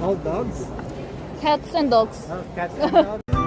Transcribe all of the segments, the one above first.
All dogs? Cats and dogs. Oh, cats and dogs.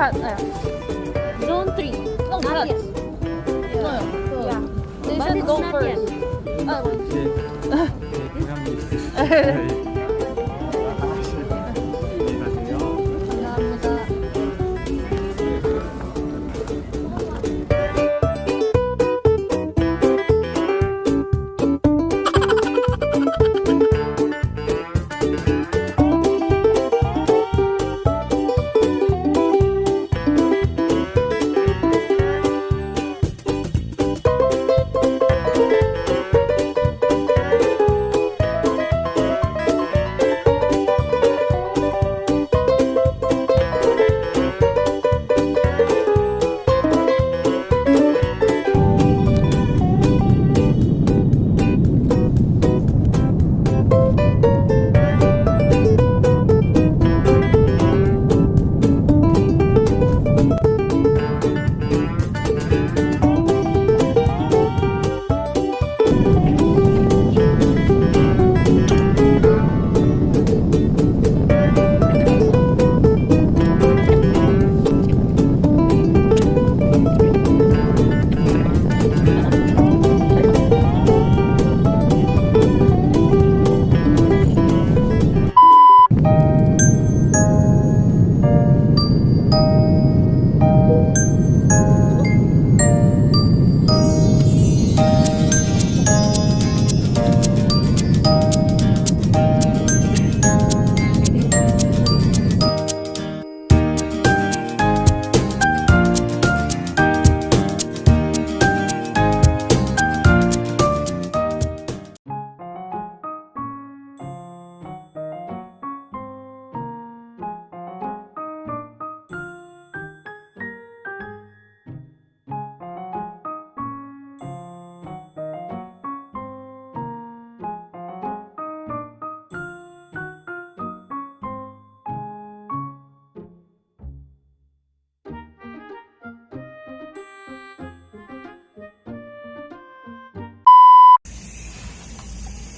Cat, uh, zone 3. No, Not cats. yet. No, no. Yeah. They But said it's go not first. yet. Uh,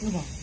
是吧？